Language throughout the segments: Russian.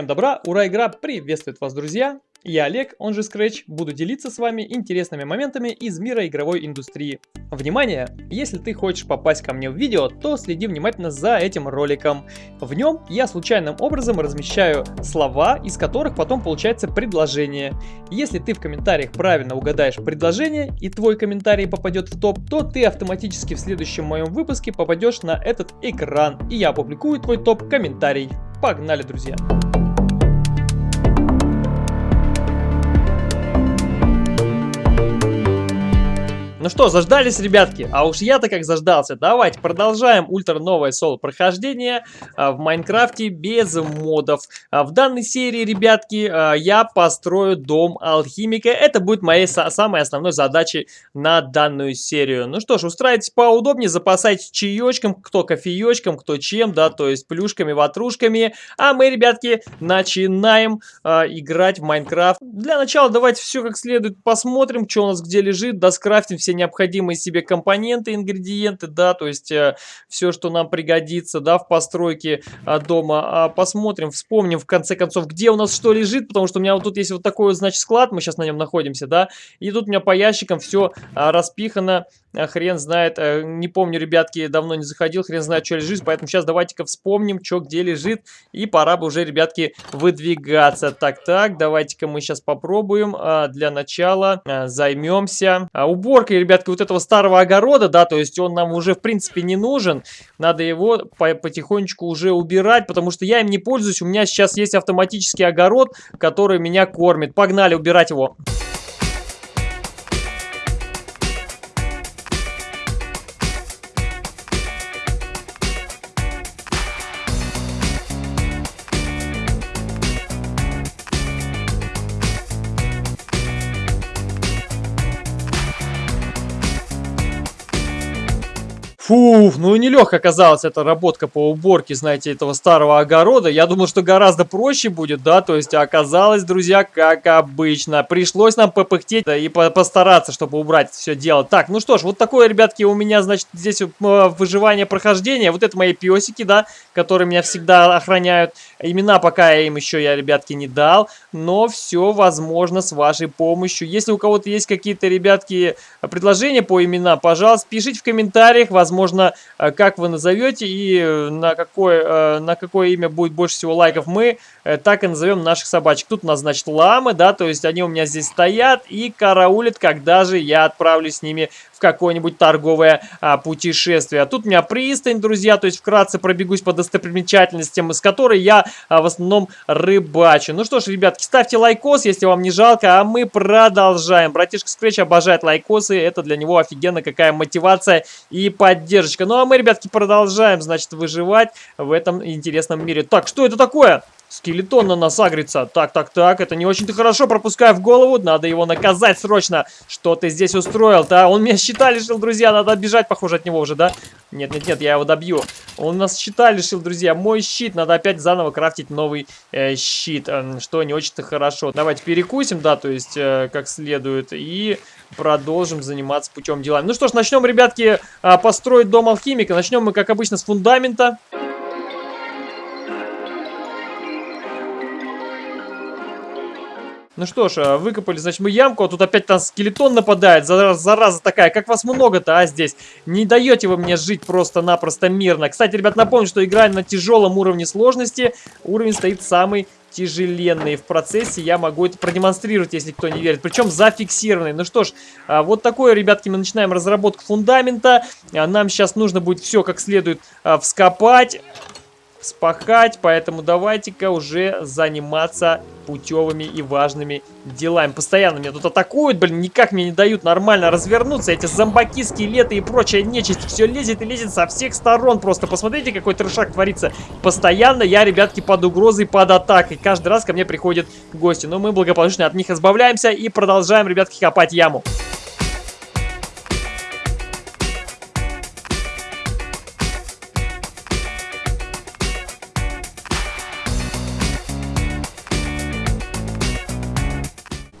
Всем добра, ура, игра приветствует вас, друзья! Я Олег, он же Scratch, буду делиться с вами интересными моментами из мира игровой индустрии. Внимание! Если ты хочешь попасть ко мне в видео, то следи внимательно за этим роликом. В нем я случайным образом размещаю слова, из которых потом получается предложение. Если ты в комментариях правильно угадаешь предложение и твой комментарий попадет в топ, то ты автоматически в следующем моем выпуске попадешь на этот экран, и я опубликую твой топ-комментарий. Погнали, друзья! Ну что, заждались, ребятки? А уж я-то как заждался. Давайте продолжаем ультра новое соло прохождение а, в Майнкрафте без модов. А, в данной серии, ребятки, а, я построю дом алхимика. Это будет моей самой основной задачей на данную серию. Ну что ж, устраивайтесь поудобнее, запасайтесь чаечком, кто кофеечком, кто чем, да, то есть плюшками, ватрушками. А мы, ребятки, начинаем играть в Майнкрафт. Для начала давайте все как следует посмотрим, что у нас где лежит, доскрафтим все все необходимые себе компоненты, ингредиенты, да, то есть э, все, что нам пригодится, да, в постройке э, дома. А посмотрим, вспомним, в конце концов, где у нас что лежит, потому что у меня вот тут есть вот такой вот, значит, склад, мы сейчас на нем находимся, да, и тут у меня по ящикам все э, распихано, хрен знает, э, не помню, ребятки, давно не заходил, хрен знает, что лежит, поэтому сейчас давайте-ка вспомним, что где лежит, и пора бы уже, ребятки, выдвигаться. Так-так, давайте-ка мы сейчас попробуем, для начала займемся уборкой ребятки, вот этого старого огорода, да, то есть он нам уже, в принципе, не нужен. Надо его по потихонечку уже убирать, потому что я им не пользуюсь. У меня сейчас есть автоматический огород, который меня кормит. Погнали убирать его. Фуф, ну и нелегко оказалась эта работка по уборке, знаете, этого старого огорода. Я думал, что гораздо проще будет, да, то есть оказалось, друзья, как обычно. Пришлось нам попыхтеть да, и постараться, чтобы убрать все дело. Так, ну что ж, вот такое, ребятки, у меня, значит, здесь э, выживание прохождения. Вот это мои песики, да, которые меня всегда охраняют. Имена пока я им еще, я, ребятки, не дал, но все возможно с вашей помощью. Если у кого-то есть какие-то, ребятки, предложения по именам, пожалуйста, пишите в комментариях, возможно, э, как вы назовете и э, на какое, э, на какое имя будет больше всего лайков, мы так и назовем наших собачек. Тут у нас, значит, ламы, да, то есть они у меня здесь стоят и караулят, когда же я отправлюсь с ними какое-нибудь торговое а, путешествие. Тут у меня пристань, друзья, то есть вкратце пробегусь по достопримечательностям, с которой я а, в основном рыбачу. Ну что ж, ребятки, ставьте лайкос, если вам не жалко, а мы продолжаем. Братишка Scratch обожает лайкосы, это для него офигенно какая мотивация и поддержка. Ну а мы, ребятки, продолжаем, значит, выживать в этом интересном мире. Так, что это такое? Скелетон на нас агрится. Так, так, так, это не очень-то хорошо, пропускаю в голову. Надо его наказать срочно. Что ты здесь устроил-то? А? Он меня щита лишил, друзья. Надо бежать, похоже, от него уже, да? Нет, нет, нет, я его добью. Он нас щита лишил, друзья. Мой щит. Надо опять заново крафтить новый э, щит, э, что не очень-то хорошо. Давайте перекусим, да, то есть э, как следует. И продолжим заниматься путем делами. Ну что ж, начнем, ребятки, э, построить дом алхимика. Начнем мы, как обычно, с фундамента. Ну что ж, э, выкопали, значит, мы ямку, а тут опять там скелетон нападает, зараза, зараза такая. Как вас много-то, а, здесь? Не даете вы мне жить просто-напросто мирно. Кстати, ребят, напомню, что играем на тяжелом уровне сложности. Уровень стоит самый тяжеленный. В процессе я могу это продемонстрировать, если кто не верит. Причем зафиксированный. Ну что ж, а, вот такое, ребятки, мы начинаем разработку фундамента. А, нам сейчас нужно будет все как следует вскопать спахать, поэтому давайте-ка уже заниматься путевыми и важными делами. Постоянно меня тут атакуют, блин, никак мне не дают нормально развернуться. Эти зомбаки, скелеты и прочая нечисть все лезет и лезет со всех сторон. Просто посмотрите, какой трешак творится. Постоянно я, ребятки, под угрозой, под атакой. Каждый раз ко мне приходят гости. Но мы благополучно от них избавляемся и продолжаем, ребятки, копать яму.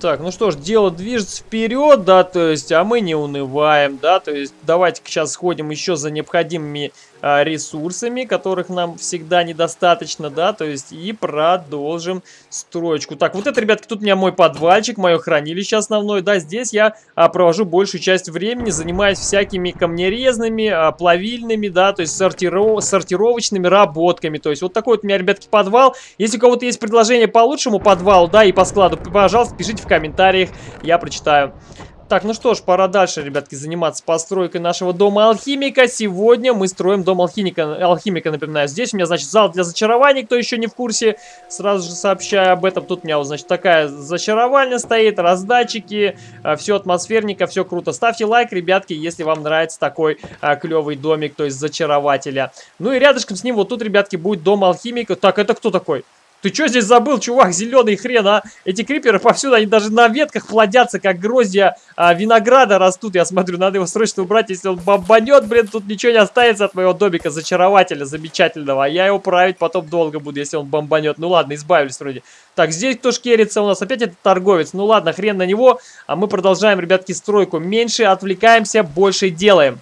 Так, ну что ж, дело движется вперед, да, то есть, а мы не унываем, да, то есть, давайте сейчас сходим еще за необходимыми ресурсами, которых нам всегда недостаточно, да, то есть, и продолжим строчку. Так, вот это, ребятки, тут у меня мой подвальчик, мое хранилище основное, да, здесь я а, провожу большую часть времени, занимаюсь всякими камнерезными, а, плавильными, да, то есть, сортиров... сортировочными работками, то есть, вот такой вот у меня, ребятки, подвал. Если у кого-то есть предложение по лучшему подвалу, да, и по складу, пожалуйста, пишите в комментариях, я прочитаю. Так, ну что ж, пора дальше, ребятки, заниматься постройкой нашего дома алхимика. Сегодня мы строим дом алхимика, алхимика, напоминаю. Здесь у меня, значит, зал для зачарований, кто еще не в курсе, сразу же сообщаю об этом. Тут у меня, значит, такая зачаровальня стоит, раздатчики, а, все атмосферника, все круто. Ставьте лайк, ребятки, если вам нравится такой а, клевый домик, то есть зачарователя. Ну и рядышком с ним вот тут, ребятки, будет дом алхимика. Так, это кто такой? Ты что здесь забыл, чувак, зеленый хрен, а? Эти криперы повсюду, они даже на ветках плодятся, как гроздья а, винограда растут. Я смотрю, надо его срочно убрать, если он бомбанет, блин, тут ничего не останется от моего домика зачарователя замечательного. А я его править потом долго буду, если он бомбанет. Ну ладно, избавились вроде. Так, здесь кто шкерится у нас? Опять этот торговец. Ну ладно, хрен на него. А мы продолжаем, ребятки, стройку. Меньше отвлекаемся, больше делаем.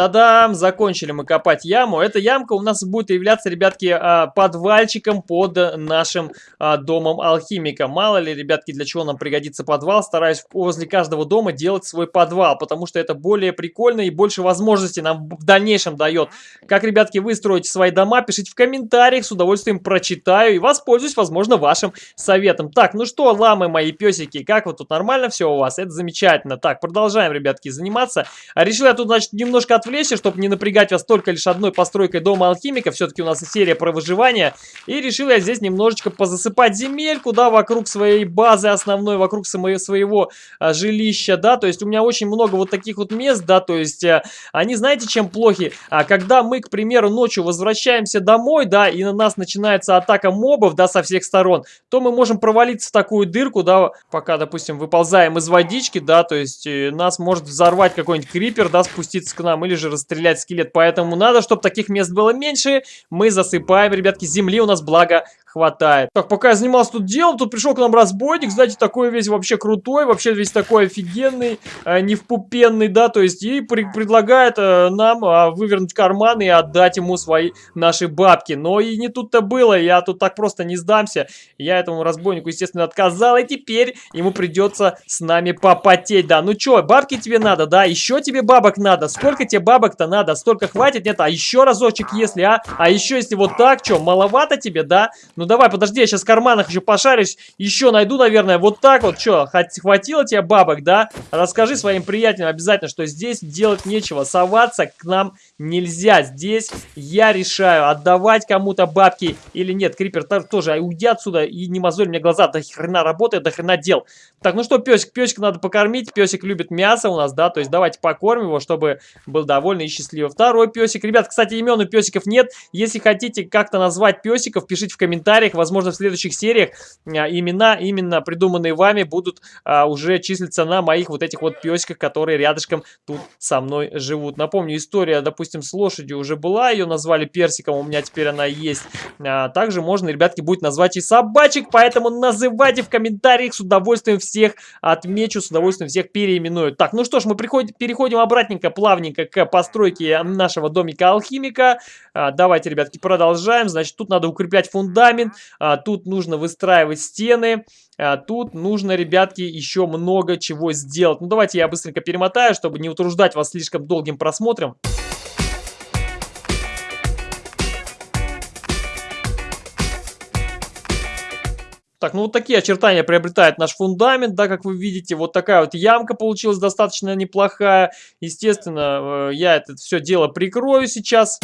Тадам! Закончили мы копать яму. Эта ямка у нас будет являться, ребятки, а, подвальчиком под нашим а, домом алхимика. Мало ли, ребятки, для чего нам пригодится подвал. Стараюсь возле каждого дома делать свой подвал, потому что это более прикольно и больше возможностей нам в дальнейшем дает. Как, ребятки, вы строите свои дома, пишите в комментариях, с удовольствием прочитаю и воспользуюсь, возможно, вашим советом. Так, ну что, ламы мои песики, как вот тут нормально все у вас? Это замечательно. Так, продолжаем, ребятки, заниматься. Решил я тут, значит, немножко отвлечься отвлечься, чтобы не напрягать вас только лишь одной постройкой дома алхимика. Все-таки у нас серия про выживание. И решил я здесь немножечко позасыпать земельку, да, вокруг своей базы основной, вокруг своего а, жилища, да. То есть у меня очень много вот таких вот мест, да, то есть а, они, знаете, чем плохи? А, когда мы, к примеру, ночью возвращаемся домой, да, и на нас начинается атака мобов, да, со всех сторон, то мы можем провалиться в такую дырку, да, пока, допустим, выползаем из водички, да, то есть нас может взорвать какой-нибудь крипер, да, спуститься к нам, или же расстрелять скелет. Поэтому надо, чтобы таких мест было меньше. Мы засыпаем, ребятки, земли у нас благо хватает. Так, пока я занимался тут делом, тут пришел к нам разбойник, знаете, такой весь вообще крутой, вообще весь такой офигенный, э, невпупенный, да, то есть и при предлагает э, нам э, вывернуть карман и отдать ему свои наши бабки. Но и не тут-то было, я тут так просто не сдамся. Я этому разбойнику, естественно, отказал, и теперь ему придется с нами попотеть, да. Ну чё, бабки тебе надо, да, еще тебе бабок надо, сколько тебе бабок-то надо, столько хватит, нет, а еще разочек, если, а, а еще если вот так, что, маловато тебе, да, ну давай, подожди, я сейчас в карманах еще пошарюсь. Еще найду, наверное, вот так вот. Что, хватило тебе бабок, да? Расскажи своим приятелям обязательно, что здесь делать нечего. Соваться к нам нельзя. Здесь я решаю, отдавать кому-то бабки или нет. Крипер тоже, уйди отсюда и не мозоль мне глаза. До хрена работает, до хрена дел. Так, ну что, песик, песик надо покормить. Песик любит мясо у нас, да? То есть давайте покормим его, чтобы был довольный и счастливый. Второй песик. Ребят, кстати, имен у песиков нет. Если хотите как-то назвать песиков, пишите в комментариях комментариях. Возможно, в следующих сериях а, имена, именно придуманные вами, будут а, уже числиться на моих вот этих вот песиках, которые рядышком тут со мной живут. Напомню, история, допустим, с лошадью уже была, ее назвали персиком, у меня теперь она есть. А, также можно, ребятки, будет назвать и собачек, поэтому называйте в комментариях, с удовольствием всех отмечу, с удовольствием всех переименую. Так, ну что ж, мы переходим обратненько, плавненько к постройке нашего домика алхимика. Давайте, ребятки, продолжаем. Значит, тут надо укреплять фундамент фундамент, а, тут нужно выстраивать стены, а, тут нужно, ребятки, еще много чего сделать. Ну, давайте я быстренько перемотаю, чтобы не утруждать вас слишком долгим просмотром. Так, ну вот такие очертания приобретает наш фундамент, да, как вы видите, вот такая вот ямка получилась достаточно неплохая. Естественно, э, я это все дело прикрою сейчас.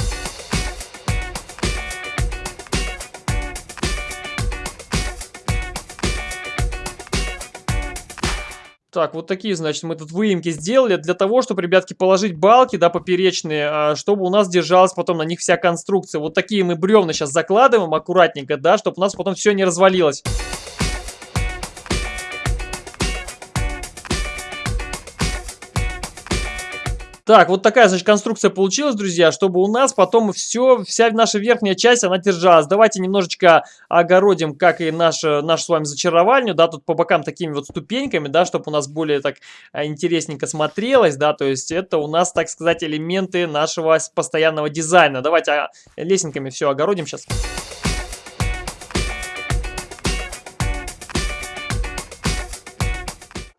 Так, вот такие, значит, мы тут выемки сделали для того, чтобы, ребятки, положить балки, да, поперечные, а, чтобы у нас держалась потом на них вся конструкция. Вот такие мы бревна сейчас закладываем аккуратненько, да, чтобы у нас потом все не развалилось. Так, вот такая, значит, конструкция получилась, друзья, чтобы у нас потом все, вся наша верхняя часть, она держалась. Давайте немножечко огородим, как и нашу, нашу с вами зачаровальню, да, тут по бокам такими вот ступеньками, да, чтобы у нас более так а, интересненько смотрелось, да, то есть это у нас, так сказать, элементы нашего постоянного дизайна. Давайте а, лесенками все огородим сейчас.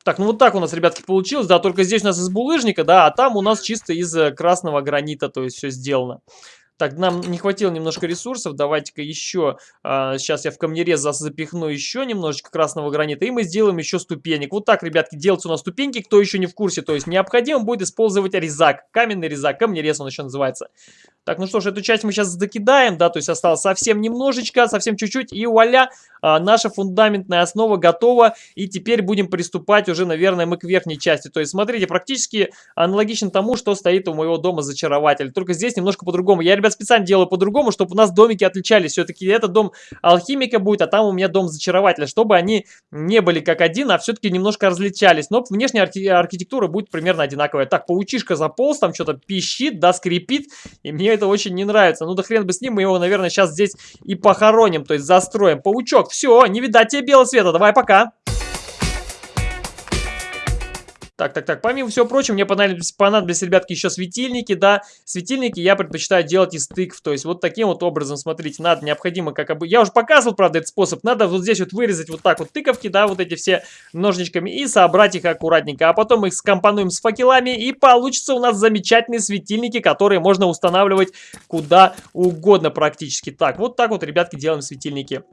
Так, ну вот так у нас, ребятки, получилось, да, только здесь у нас из булыжника, да, а там у нас чисто из э, красного гранита, то есть все сделано. Так, нам не хватило немножко ресурсов. Давайте-ка еще, а, сейчас я в камнерез запихну еще немножечко красного гранита. И мы сделаем еще ступенек. Вот так, ребятки, делаются у нас ступеньки, кто еще не в курсе. То есть необходимо будет использовать резак. Каменный резак, камнерез он еще называется. Так, ну что ж, эту часть мы сейчас докидаем, да, то есть осталось совсем немножечко, совсем чуть-чуть. И вуаля, а, наша фундаментная основа готова. И теперь будем приступать уже, наверное, мы к верхней части. То есть, смотрите, практически аналогично тому, что стоит у моего дома зачарователь. Только здесь немножко по-другому. Я, ребят, ребят, специально делаю по-другому, чтобы у нас домики отличались. Все-таки это дом алхимика будет, а там у меня дом зачарователя, чтобы они не были как один, а все-таки немножко различались. Но внешняя архи архитектура будет примерно одинаковая. Так, паучишка заполз, там что-то пищит, да, скрипит, и мне это очень не нравится. Ну да хрен бы с ним, мы его, наверное, сейчас здесь и похороним, то есть застроим. Паучок, все, не видать тебе белого света, давай пока. Так, так, так, помимо всего прочего, мне понадобились, понадобились, ребятки, еще светильники, да. Светильники я предпочитаю делать из тыкв, то есть вот таким вот образом, смотрите, надо, необходимо, как бы, я уже показывал, правда, этот способ, надо вот здесь вот вырезать вот так вот тыковки, да, вот эти все ножничками и собрать их аккуратненько, а потом их скомпонуем с факелами и получится у нас замечательные светильники, которые можно устанавливать куда угодно практически. Так, вот так вот, ребятки, делаем светильники.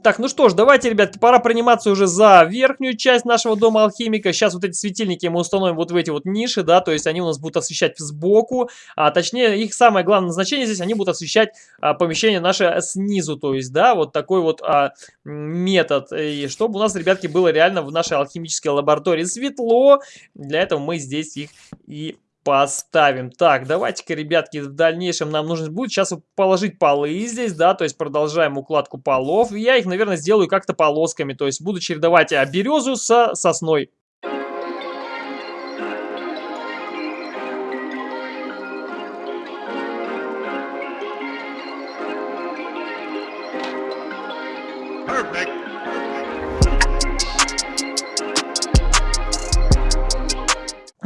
Так, ну что ж, давайте, ребятки, пора приниматься уже за верхнюю часть нашего дома алхимика. Сейчас вот эти светильники мы установим вот в эти вот ниши, да, то есть они у нас будут освещать сбоку, а точнее их самое главное назначение здесь, они будут освещать а, помещение наше снизу, то есть, да, вот такой вот а, метод. И чтобы у нас, ребятки, было реально в нашей алхимической лаборатории светло, для этого мы здесь их и поставим. Так, давайте-ка, ребятки, в дальнейшем нам нужно будет сейчас положить полы здесь, да, то есть продолжаем укладку полов. Я их, наверное, сделаю как-то полосками, то есть буду чередовать а, березу со сосной.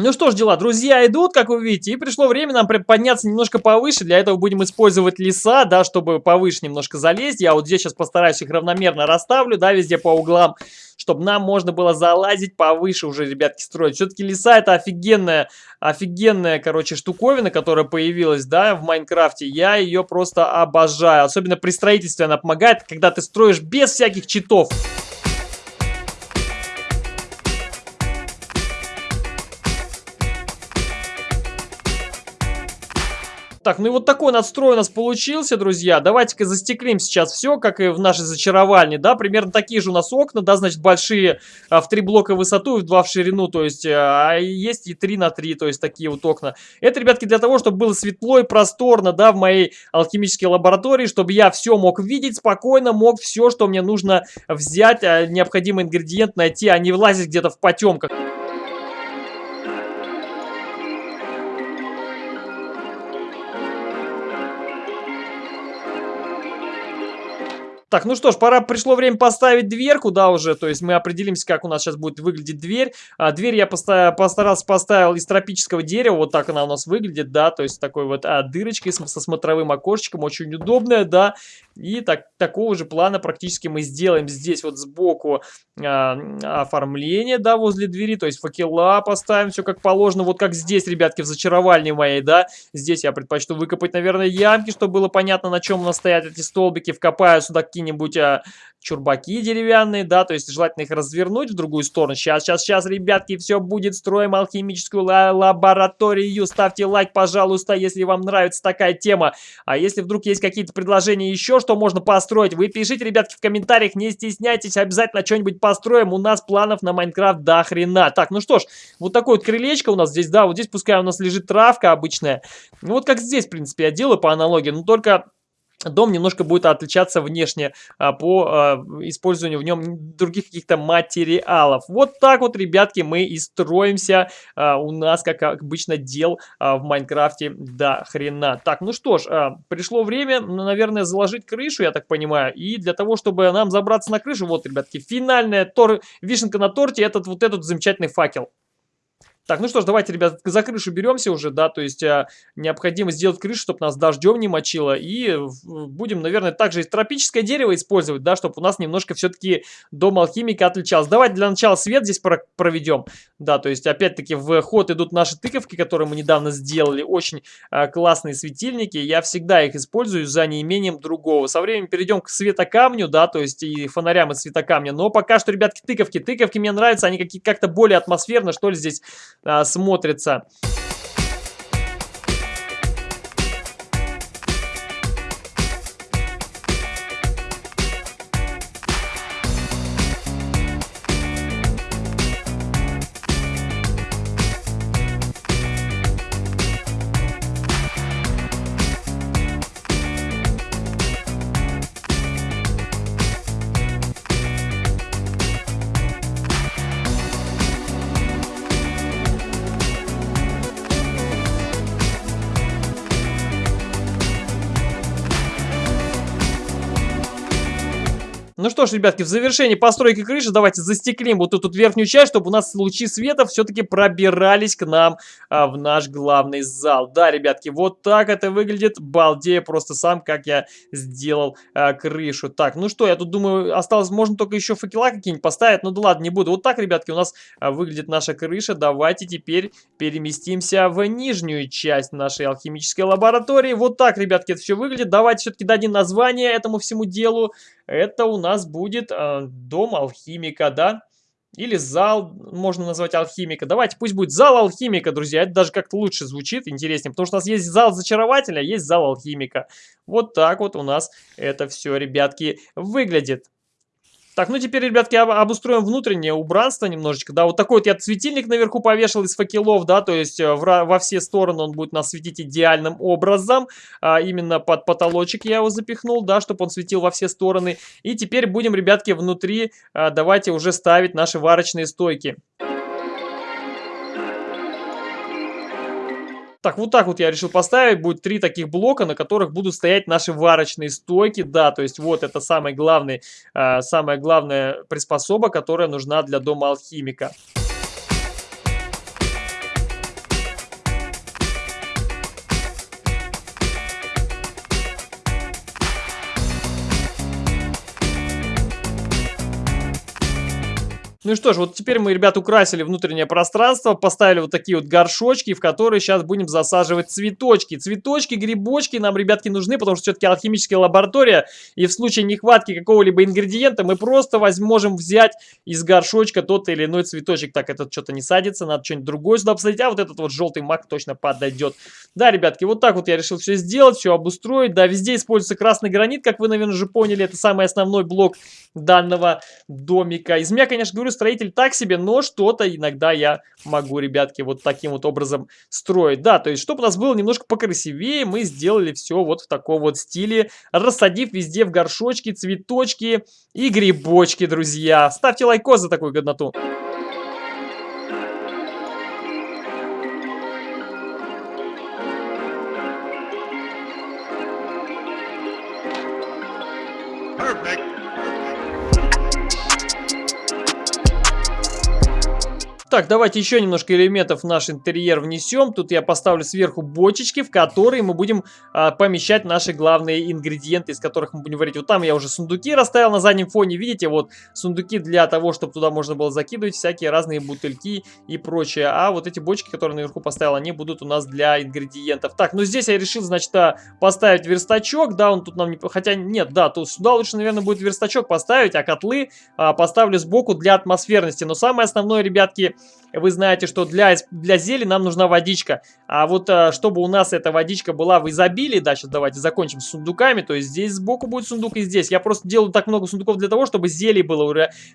Ну что ж, дела, друзья идут, как вы видите, и пришло время нам подняться немножко повыше. Для этого будем использовать леса, да, чтобы повыше немножко залезть. Я вот здесь сейчас постараюсь их равномерно расставлю, да, везде по углам, чтобы нам можно было залазить повыше уже, ребятки, строить. Все-таки леса это офигенная, офигенная, короче, штуковина, которая появилась, да, в Майнкрафте. Я ее просто обожаю. Особенно при строительстве она помогает, когда ты строишь без всяких читов. Так, ну и вот такой надстрой у нас получился, друзья. Давайте-ка застеклим сейчас все, как и в нашей зачаровальне, да. Примерно такие же у нас окна, да, значит, большие а, в три блока в высоту и в два в ширину, то есть, а есть и 3 на 3, то есть такие вот окна. Это, ребятки, для того, чтобы было светло и просторно, да, в моей алхимической лаборатории, чтобы я все мог видеть спокойно, мог все, что мне нужно взять, а, необходимый ингредиент найти, а не влазить где-то в потемках. Так, ну что ж, пора, пришло время поставить дверку, да, уже, то есть мы определимся, как у нас сейчас будет выглядеть дверь. А, дверь я поста постарался, поставил из тропического дерева, вот так она у нас выглядит, да, то есть такой вот а, дырочкой со смотровым окошечком, очень удобная, да. И так, такого же плана практически мы сделаем здесь вот сбоку а, оформление, да, возле двери, то есть факела поставим, все как положено, вот как здесь, ребятки, в зачаровальне моей, да. Здесь я предпочту выкопать, наверное, ямки, чтобы было понятно, на чем у нас стоят эти столбики, вкопаю сюда какие какие-нибудь а, чурбаки деревянные, да, то есть желательно их развернуть в другую сторону. Сейчас, сейчас, сейчас, ребятки, все будет. Строим алхимическую лабораторию. Ставьте лайк, пожалуйста, если вам нравится такая тема. А если вдруг есть какие-то предложения еще, что можно построить, вы пишите, ребятки, в комментариях, не стесняйтесь, обязательно что-нибудь построим. У нас планов на Майнкрафт до хрена. Так, ну что ж, вот такое вот крылечко у нас здесь, да, вот здесь пускай у нас лежит травка обычная. Ну вот как здесь, в принципе, я делаю по аналогии, но только дом немножко будет отличаться внешне а, по а, использованию в нем других каких-то материалов. Вот так вот, ребятки, мы и строимся. А, у нас, как обычно, дел а, в Майнкрафте до хрена. Так, ну что ж, а, пришло время, наверное, заложить крышу, я так понимаю. И для того, чтобы нам забраться на крышу, вот, ребятки, финальная тор... вишенка на торте, этот вот этот замечательный факел. Так, ну что ж, давайте, ребят, за крышу беремся уже, да, то есть а, необходимо сделать крышу, чтобы нас дождем не мочило, и будем, наверное, также и тропическое дерево использовать, да, чтобы у нас немножко все-таки дом алхимика отличался. Давайте для начала свет здесь про проведем, да, то есть опять-таки в ход идут наши тыковки, которые мы недавно сделали, очень а, классные светильники, я всегда их использую за неимением другого. Со временем перейдем к светокамню, да, то есть и фонарям из светокамня, но пока что, ребятки, тыковки, тыковки мне нравятся, они как-то более атмосферно, что ли, здесь смотрится. Ну что ж, ребятки, в завершении постройки крыши давайте застеклим вот эту верхнюю часть, чтобы у нас лучи света все-таки пробирались к нам а, в наш главный зал. Да, ребятки, вот так это выглядит. Балдея просто сам, как я сделал а, крышу. Так, ну что, я тут думаю, осталось, можно только еще факела какие-нибудь поставить. Ну да ладно, не буду. Вот так, ребятки, у нас а, выглядит наша крыша. Давайте теперь переместимся в нижнюю часть нашей алхимической лаборатории. Вот так, ребятки, это все выглядит. Давайте все-таки дадим название этому всему делу. Это у нас будет э, дом алхимика, да? Или зал, можно назвать алхимика. Давайте, пусть будет зал алхимика, друзья. Это даже как-то лучше звучит, интереснее. Потому что у нас есть зал зачарователя, а есть зал алхимика. Вот так вот у нас это все, ребятки, выглядит. Так, ну теперь, ребятки, обустроим внутреннее убранство немножечко, да, вот такой вот я светильник наверху повешал из факелов, да, то есть э, в, во все стороны он будет нас светить идеальным образом, а, именно под потолочек я его запихнул, да, чтобы он светил во все стороны, и теперь будем, ребятки, внутри, а, давайте уже ставить наши варочные стойки. Так, вот так вот я решил поставить. Будет три таких блока, на которых будут стоять наши варочные стойки. Да, то есть вот это самый главный, э, самая главная приспособа, которая нужна для дома алхимика. Ну и что ж, вот теперь мы, ребят, украсили внутреннее пространство, поставили вот такие вот горшочки, в которые сейчас будем засаживать цветочки. Цветочки, грибочки нам, ребятки, нужны, потому что все-таки алхимическая лаборатория, и в случае нехватки какого-либо ингредиента мы просто возьмем взять из горшочка тот или иной цветочек. Так, этот что-то не садится, надо что-нибудь другое сюда посадить, а вот этот вот желтый мак точно подойдет. Да, ребятки, вот так вот я решил все сделать, все обустроить. Да, везде используется красный гранит, как вы, наверное, уже поняли, это самый основной блок данного домика. Из меня, конечно, говорю, строитель так себе, но что-то иногда я могу, ребятки, вот таким вот образом строить. Да, то есть, чтобы у нас было немножко покрасивее, мы сделали все вот в таком вот стиле, рассадив везде в горшочки, цветочки и грибочки, друзья. Ставьте лайкос за такую годноту. Так, давайте еще немножко элементов в наш интерьер внесем. Тут я поставлю сверху бочечки, в которые мы будем а, помещать наши главные ингредиенты, из которых мы будем варить. Вот там я уже сундуки расставил на заднем фоне. Видите, вот сундуки для того, чтобы туда можно было закидывать всякие разные бутыльки и прочее. А вот эти бочки, которые наверху поставил, они будут у нас для ингредиентов. Так, ну здесь я решил, значит, а, поставить верстачок. Да, он тут нам не... Хотя нет, да, тут сюда лучше, наверное, будет верстачок поставить, а котлы а, поставлю сбоку для атмосферности. Но самое основное, ребятки вы знаете, что для, для зели нам нужна водичка. А вот э, чтобы у нас эта водичка была в изобилии, да, сейчас давайте закончим с сундуками, то есть здесь сбоку будет сундук и здесь. Я просто делаю так много сундуков для того, чтобы зелий было.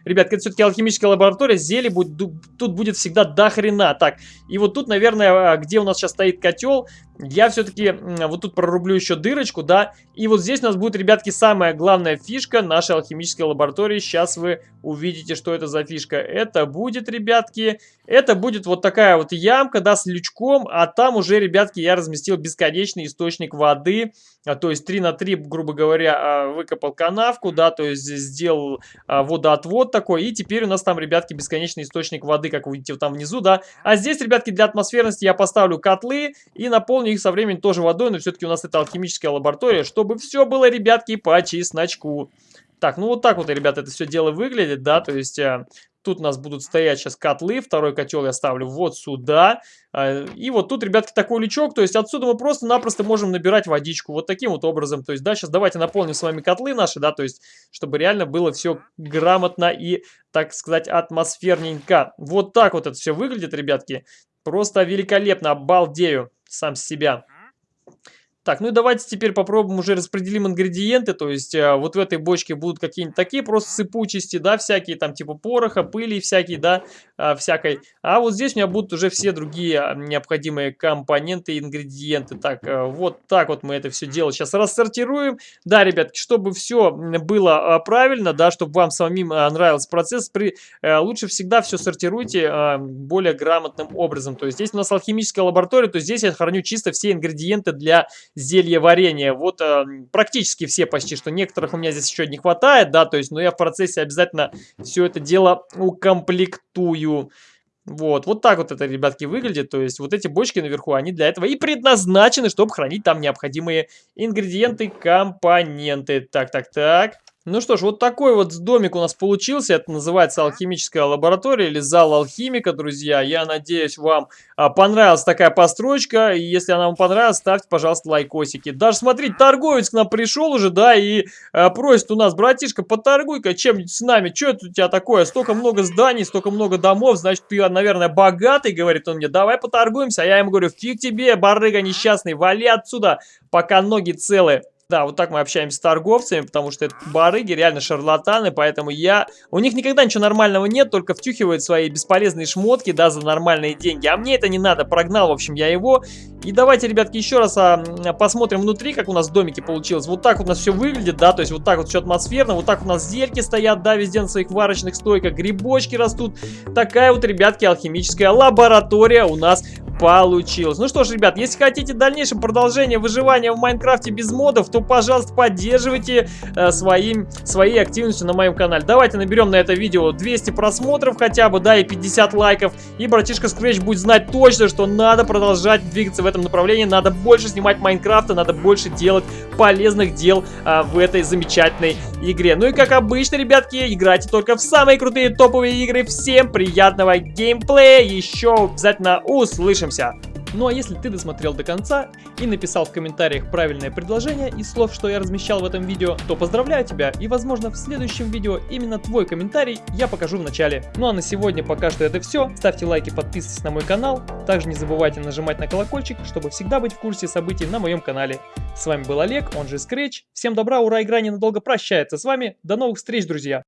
Ребят, это все-таки алхимическая лаборатория, зелий будет, тут будет всегда до хрена. Так, и вот тут, наверное, а, где у нас сейчас стоит котел, я все-таки вот тут прорублю еще дырочку, да. И вот здесь у нас будет, ребятки, самая главная фишка нашей алхимической лаборатории. Сейчас вы увидите, что это за фишка. Это будет, ребятки, это будет вот такая вот ямка, да, с лючком. А там уже, ребятки, я разместил бесконечный источник воды. А, то есть 3 на 3, грубо говоря, а, выкопал канавку, да, то есть сделал а, водоотвод такой. И теперь у нас там, ребятки, бесконечный источник воды, как вы видите, вот там внизу, да. А здесь, ребятки, для атмосферности я поставлю котлы и наполню их со временем тоже водой, но все-таки у нас это алхимическая лаборатория, чтобы все было, ребятки, по чесночку. Так, ну вот так вот, ребята, это все дело выглядит, да, то есть тут у нас будут стоять сейчас котлы, второй котел я ставлю вот сюда, э, и вот тут, ребятки, такой лючок, то есть отсюда мы просто-напросто можем набирать водичку, вот таким вот образом, то есть, да, сейчас давайте наполним с вами котлы наши, да, то есть, чтобы реально было все грамотно и, так сказать, атмосферненько. Вот так вот это все выглядит, ребятки, просто великолепно, обалдею сам себя. Так, ну и давайте теперь попробуем уже распределим ингредиенты, то есть э, вот в этой бочке будут какие-нибудь такие просто сыпучести, да, всякие там типа пороха, пыли всякие, да, э, всякой. А вот здесь у меня будут уже все другие а, необходимые компоненты, ингредиенты. Так, э, вот так вот мы это все дело сейчас рассортируем. Да, ребятки, чтобы все было э, правильно, да, чтобы вам самим нравился процесс, при, э, лучше всегда все сортируйте более грамотным образом. То есть здесь у нас алхимическая лаборатория, то здесь я храню чисто все ингредиенты для зелье варенье. Вот э, практически все почти, что некоторых у меня здесь еще не хватает, да, то есть, но я в процессе обязательно все это дело укомплектую. Вот, вот так вот это, ребятки, выглядит. То есть вот эти бочки наверху, они для этого и предназначены, чтобы хранить там необходимые ингредиенты, компоненты. Так, так, так. Ну что ж, вот такой вот домик у нас получился. Это называется алхимическая лаборатория или зал алхимика, друзья. Я надеюсь, вам а, понравилась такая постройка. И если она вам понравилась, ставьте, пожалуйста, лайкосики. Даже, смотрите, торговец к нам пришел уже, да, и а, просит у нас, братишка, поторгуй-ка чем-нибудь с нами. Что это у тебя такое? Столько много зданий, столько много домов, значит, ты, наверное, богатый, говорит он мне. Давай поторгуемся. А я ему говорю, фиг тебе, барыга несчастный, вали отсюда, пока ноги целы. Да, вот так мы общаемся с торговцами, потому что это барыги, реально шарлатаны, поэтому я... У них никогда ничего нормального нет, только втюхивают свои бесполезные шмотки, да, за нормальные деньги. А мне это не надо, прогнал, в общем, я его. И давайте, ребятки, еще раз а, посмотрим внутри, как у нас в домике получилось. Вот так вот у нас все выглядит, да, то есть вот так вот все атмосферно, вот так у нас зельки стоят, да, везде на своих варочных стойках, грибочки растут. Такая вот, ребятки, алхимическая лаборатория у нас получилось. Ну что ж, ребят, если хотите дальнейшее продолжение выживания в Майнкрафте без модов, то, пожалуйста, поддерживайте э, своим, своей активностью на моем канале. Давайте наберем на это видео 200 просмотров хотя бы, да, и 50 лайков. И братишка Scratch будет знать точно, что надо продолжать двигаться в этом направлении, надо больше снимать Майнкрафта, надо больше делать полезных дел э, в этой замечательной игре. Ну и как обычно, ребятки, играйте только в самые крутые топовые игры. Всем приятного геймплея, еще обязательно услышим услышимся! Ну а если ты досмотрел до конца и написал в комментариях правильное предложение из слов, что я размещал в этом видео, то поздравляю тебя и возможно в следующем видео именно твой комментарий я покажу в начале. Ну а на сегодня пока что это все. Ставьте лайки, подписывайтесь на мой канал. Также не забывайте нажимать на колокольчик, чтобы всегда быть в курсе событий на моем канале. С вами был Олег, он же Scratch. Всем добра, ура, игра ненадолго прощается с вами. До новых встреч, друзья!